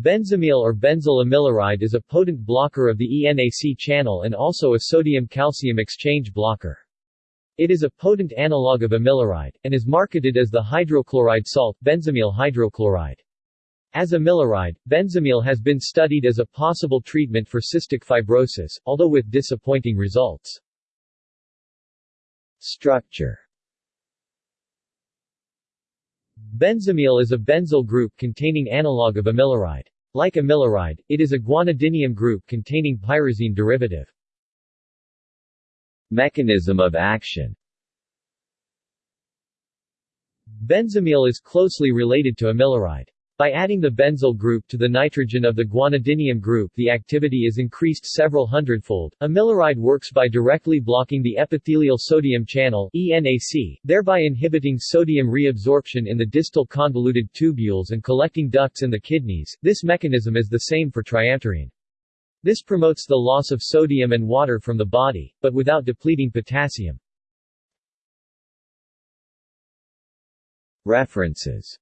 Benzamil or benzyl amiloride is a potent blocker of the ENAC channel and also a sodium-calcium exchange blocker. It is a potent analog of amiloride, and is marketed as the hydrochloride salt, benzamil hydrochloride. As amiloride, benzamil has been studied as a possible treatment for cystic fibrosis, although with disappointing results. Structure Benzamil is a benzyl group containing analog of amiloride. Like amiloride, it is a guanidinium group containing pyrazine derivative. Mechanism of action Benzamil is closely related to amiloride. By adding the benzyl group to the nitrogen of the guanidinium group the activity is increased several hundredfold. Amiloride works by directly blocking the epithelial sodium channel ENAC, thereby inhibiting sodium reabsorption in the distal convoluted tubules and collecting ducts in the kidneys. This mechanism is the same for triamterene. This promotes the loss of sodium and water from the body, but without depleting potassium. References